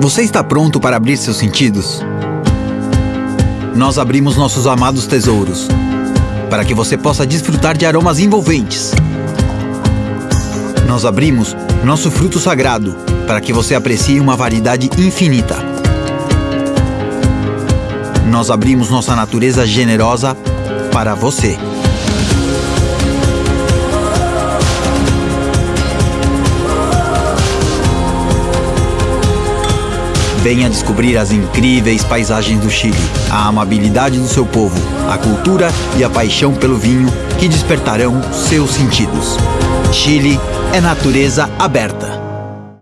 Você está pronto para abrir seus sentidos? Nós abrimos nossos amados tesouros para que você possa desfrutar de aromas envolventes. Nós abrimos nosso fruto sagrado para que você aprecie uma variedade infinita. Nós abrimos nossa natureza generosa para você. Venha descobrir as incríveis paisagens do Chile, a amabilidade do seu povo, a cultura e a paixão pelo vinho que despertarão seus sentidos. Chile é natureza aberta.